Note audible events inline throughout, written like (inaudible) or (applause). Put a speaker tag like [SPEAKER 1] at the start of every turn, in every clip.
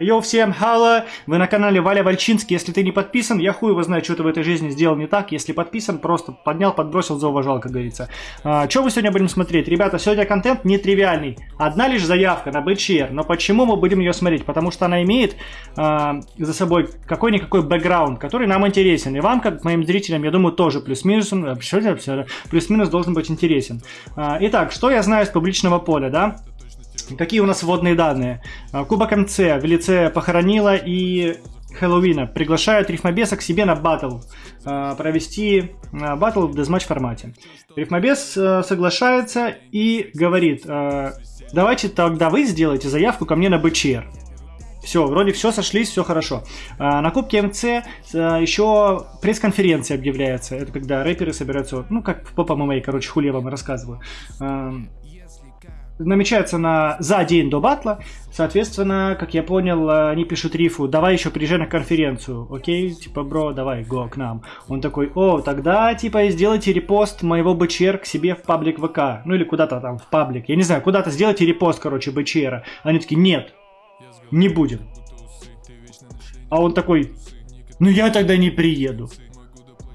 [SPEAKER 1] Йоу, всем хало! Вы на канале Валя Вальчинский. Если ты не подписан, я хуй его знаю, что ты в этой жизни сделал не так. Если подписан, просто поднял, подбросил, зауважал, как говорится. А, что мы сегодня будем смотреть? Ребята, сегодня контент нетривиальный. Одна лишь заявка на БЧР. Но почему мы будем ее смотреть? Потому что она имеет а, за собой какой-никакой бэкграунд, который нам интересен. И вам, как моим зрителям, я думаю, тоже плюс-минус плюс-минус должен быть интересен. А, итак, что я знаю из публичного поля, да? Какие у нас вводные данные? А, Кубок МЦ в лице Похоронила и Хэллоуина приглашают Рифмобеса к себе на батл. А, провести а, батл в дезматч формате. Рифмобес соглашается и говорит, давайте тогда вы сделаете заявку ко мне на БЧР. Все, вроде все сошлись, все хорошо. на Кубке МЦ еще пресс-конференция объявляется. Это когда рэперы собираются, ну как Попа ММА, короче, хули я вам рассказываю намечается на за день до батла. Соответственно, как я понял, они пишут Рифу, давай еще приезжай на конференцию, окей? Типа, бро, давай, го к нам. Он такой, о, тогда, типа, сделайте репост моего БЧР к себе в паблик ВК. Ну или куда-то там в паблик. Я не знаю, куда-то сделайте репост, короче, БЧРа. Они такие, нет, не будем. А он такой, ну я тогда не приеду.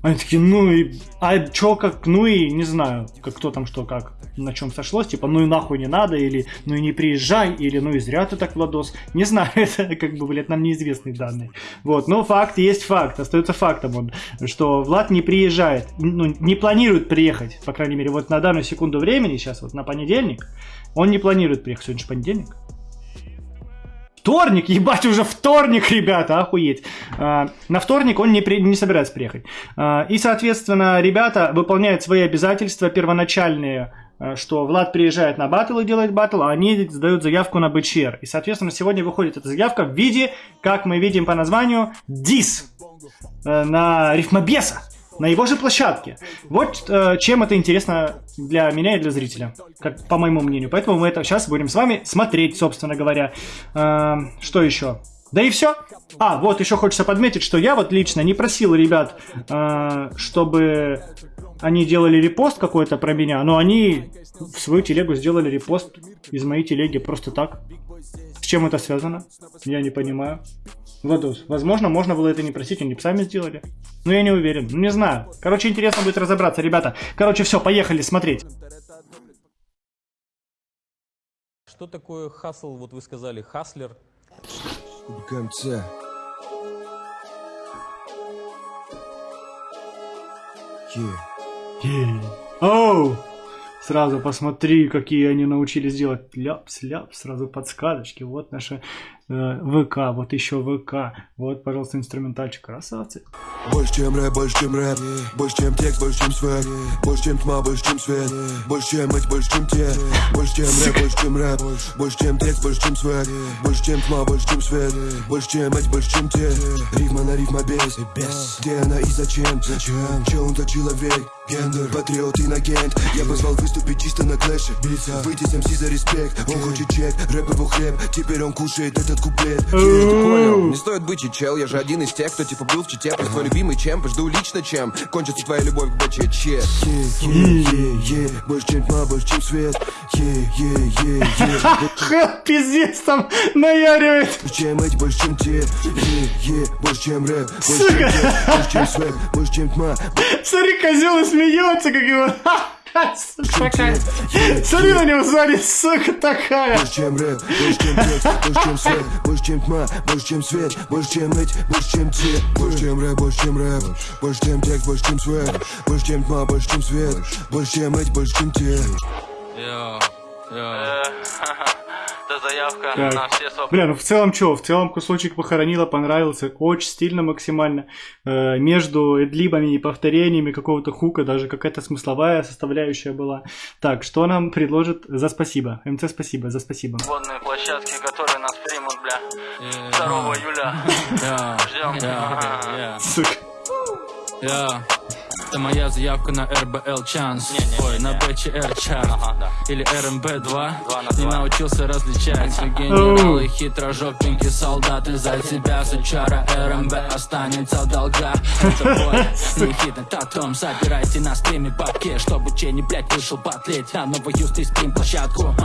[SPEAKER 1] Они такие, ну и, а чё, как, ну и, не знаю, как кто там что, как, на чем сошлось, типа, ну и нахуй не надо, или, ну и не приезжай, или, ну и зря ты так, Владос, не знаю, (laughs) это, как бы, блядь, нам неизвестные данные, вот, но факт есть факт, остается фактом он, что Влад не приезжает, ну, не планирует приехать, по крайней мере, вот на данную секунду времени, сейчас вот на понедельник, он не планирует приехать, сегодня же понедельник, Вторник, ебать, уже вторник, ребята, охуеть. А, на вторник он не, при, не собирается приехать. А, и, соответственно, ребята выполняют свои обязательства первоначальные, а, что Влад приезжает на батл и делает батл, а они сдают заявку на БЧР. И, соответственно, сегодня выходит эта заявка в виде, как мы видим по названию, дис э, на рифмобеса на его же площадке. Вот э, чем это интересно для меня и для зрителя, как по моему мнению. Поэтому мы это сейчас будем с вами смотреть, собственно говоря. Э, что еще? Да и все. А, вот еще хочется подметить, что я вот лично не просил ребят, э, чтобы они делали репост какой-то про меня, но они в свою телегу сделали репост из моей телеги просто так. С чем это связано? Я не понимаю. Владус, возможно, можно было это не просить, они бы сами сделали. Но я не уверен, ну не знаю. Короче, интересно будет разобраться, ребята. Короче, все, поехали смотреть.
[SPEAKER 2] Что такое хасл, вот вы сказали, хаслер?
[SPEAKER 3] КМЦ.
[SPEAKER 1] Оу! Сразу посмотри, какие они научились делать. Ляп-сляп, сразу подсказочки. Вот наша Э, ВК, вот еще ВК. Вот, пожалуйста, инструментальчик. Красавцы.
[SPEAKER 3] Больше, чем рэп, больше, чем рэп. Больше, чем текст, больше, чем свет. Больше, чем тьма, больше, чем свет. Больше, чем мать, больше, чем те. Больше, чем рэп, больше, чем рэп. Больше, чем текст, больше, чем свет. Больше, чем тьма, больше, чем свет. Больше, чем мать, больше, чем те. Рифма на рифма без. Где она и зачем? Зачем? Че он за человек? Гендер, патриот, инагент Я позвал выступить чисто на клэше Выйти с МС за респект Он хочет чек, рэп его хлеб Теперь он кушает этот этот куплет. Понял? Не стоит быть чел, я же один из тех, кто типа был в чите Твой любимый чемп, жду лично чем Кончится твоя любовь к БЧЧ Больше чем тьма, больше чем свет. (laughs)
[SPEAKER 1] Пиздец там наяривает.
[SPEAKER 3] Больше чем эти, больше чем те? Больше чем рэп, больше чем свет Больше чем тьма.
[SPEAKER 1] Смотри, козел смеется, как его (laughs) Такая. Смотри на него сзади, сука, такая.
[SPEAKER 3] Больше, чем рэп, больше, чем текст, больше, чем свет, больше, чем тьма, больше, чем свет, больше, чем эти, больше, чем те. Больше, чем рэп, больше, чем рэп, больше, чем текст, больше, чем свет, больше, чем тьма, больше, чем свет, больше, чем эти, больше, чем те.
[SPEAKER 2] Йо, йо. Это заявка
[SPEAKER 1] так. на все сопли. Бля, ну в целом что? В целом кусочек похоронила, понравился. Очень стильно максимально. Э, между эдлибами и повторениями какого-то хука даже какая-то смысловая составляющая была. Так, что нам предложит за спасибо? МЦ спасибо, за спасибо.
[SPEAKER 4] Водные площадки, которые нас примут, бля. 2 июля. Ждем.
[SPEAKER 1] Сука.
[SPEAKER 5] Это моя заявка на РБЛ Чанс Ой, на БЧР чарт Или РМБ-2
[SPEAKER 4] на
[SPEAKER 5] Не
[SPEAKER 4] два.
[SPEAKER 5] научился различать. Генералы, хитрожопенькие солдаты За тебя, сучара, РМБ останется в долгах. Это бой, не хит на татом Собирайте на стриме бабки Чтобы Ченни, блядь, вышел потлеть На новую стрим площадку.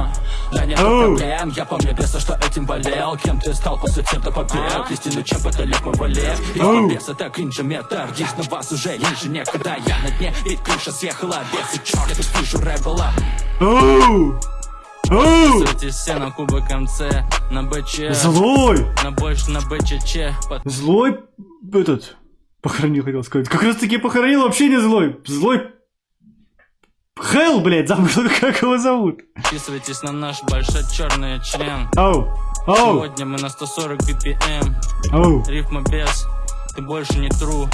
[SPEAKER 5] Да нет проблем Я помню беса, что этим болел. Кем ты стал после центра побед? Истину, чем потолек мой валет
[SPEAKER 1] Оу.
[SPEAKER 5] И бес это кринжометр Есть на вас уже ниже Я на дне, ведь крыша съехала Бесы, черт, я тут вижу! Подписывайтесь все на Кубок МЦ На БЧ
[SPEAKER 1] Злой!
[SPEAKER 5] На больше на БЧЧ
[SPEAKER 1] Злой этот похоронил, хотел сказать. Как раз таки похоронил вообще не злой. Злой Хелл, блядь, забыл, (laughs) как его зовут.
[SPEAKER 5] Подписывайтесь на наш большой черный член
[SPEAKER 1] Оу, оу,
[SPEAKER 5] Сегодня мы на 140 BPM
[SPEAKER 1] оу.
[SPEAKER 5] Рифма без Ты больше не тру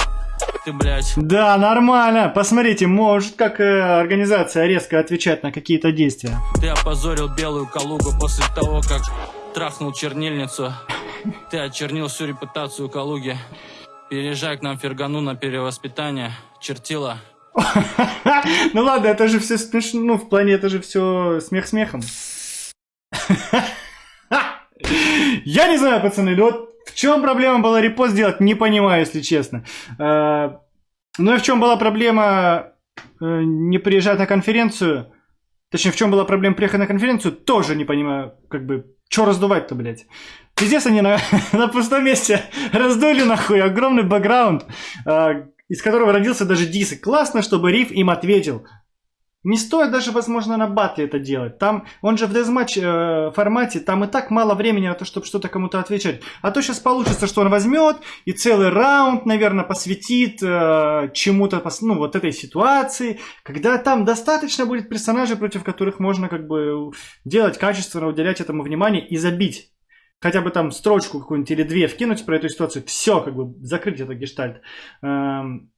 [SPEAKER 5] Ты, блядь
[SPEAKER 1] Да, нормально. Посмотрите, может как э, организация резко отвечать на какие-то действия.
[SPEAKER 5] Ты опозорил белую Калугу после того, как трахнул чернильницу. Ты очернил всю репутацию Калуги. Переезжай к нам в Фергану на перевоспитание. Чертила. (laughs)
[SPEAKER 1] Ну ладно, это же все смешно. Ну, в плане это же все смех смехом. (laughs) Я не знаю, пацаны, вот чем проблема была репост делать, не понимаю, если честно. Э, Ну и в чем была проблема э, не приезжать на конференцию? Точнее, в чем была проблема приехать на конференцию, тоже не понимаю, как бы, что раздувать-то, блядь. Пиздец, они на, (laughs) на пустом месте (laughs) раздули нахуй огромный бэкграунд, э, из которого родился даже дис. И классно, чтобы Риф им ответил. Не стоит даже, возможно, на батле это делать. Там, он же в дезматч э, формате, там и так мало времени на то, чтобы что-то кому-то отвечать. А то сейчас получится, что он возьмет и целый раунд, наверное, посвятит э, чему-то, ну, вот этой ситуации, когда там достаточно будет персонажей, против которых можно как бы делать качественно, уделять этому внимание и забить. Хотя бы там строчку какую-нибудь или две вкинуть про эту ситуацию, все, как бы закрыть этот гештальт. Эм,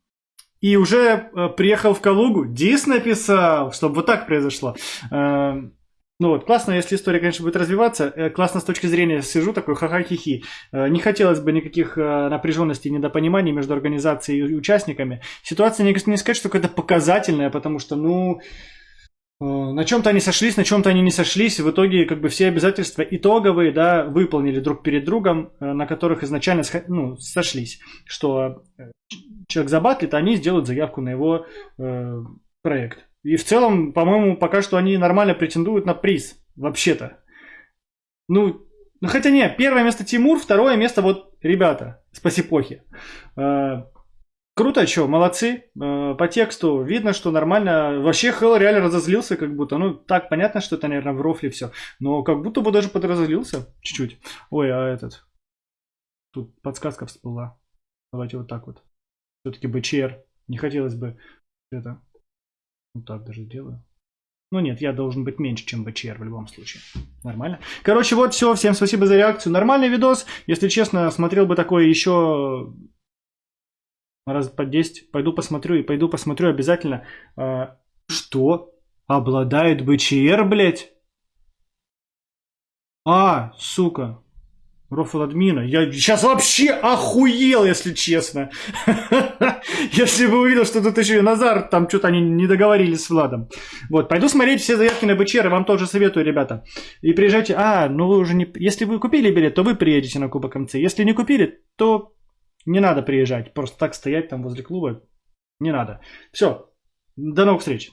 [SPEAKER 1] и уже э, приехал в Калугу, Дис написал, чтобы вот так произошло. Эм, ну вот, классно, если история, конечно, будет развиваться. Э, Классно с точки зрения сижу такой ха-ха-хи-хи. Э, Не хотелось бы никаких э, напряженностей и недопониманий между организацией и участниками. Ситуация не, не сказать, что какая-то показательная, потому что, ну, э, на чем-то они сошлись, на чем-то они не сошлись. В итоге, как бы, все обязательства итоговые, да, выполнили друг перед другом, э, на которых изначально ну, сошлись. Что э, человек забатлит, они сделают заявку на его э, проект. И в целом, по-моему, пока что они нормально претендуют на приз. Вообще-то. Ну, ну хотя не, первое место Тимур, второе место вот ребята с Пасипохи. Э, Круто, что, молодцы. Э, По тексту видно, что нормально. Вообще Хелл реально разозлился, как будто. Ну, так, понятно, что это, наверное, в рофле все. Но как будто бы даже подразозлился чуть-чуть. Ой, а этот... Тут подсказка всплыла. Давайте вот так вот. Все-таки БЧР. Не хотелось бы это... Вот так даже сделаю. Ну нет, я должен быть меньше, чем БЧР в любом случае. Нормально. Короче, вот все. Всем спасибо за реакцию. Нормальный видос. Если честно, смотрел бы такое еще раз по 10. Пойду посмотрю и пойду посмотрю обязательно. А, что? Обладает БЧР, блядь? А, сука. Рофл админа. Я сейчас вообще охуел, если честно. (laughs) Если бы увидел, что тут еще и Назар, там что-то они не договорились с Владом. Вот, пойду смотреть все заявки на БЧР, вам тоже советую, ребята. И приезжайте. А, ну вы уже не... Если вы купили билет, то вы приедете на Кубок МЦ. Если не купили, то не надо приезжать. Просто так стоять там возле клуба не надо. Все. До новых встреч.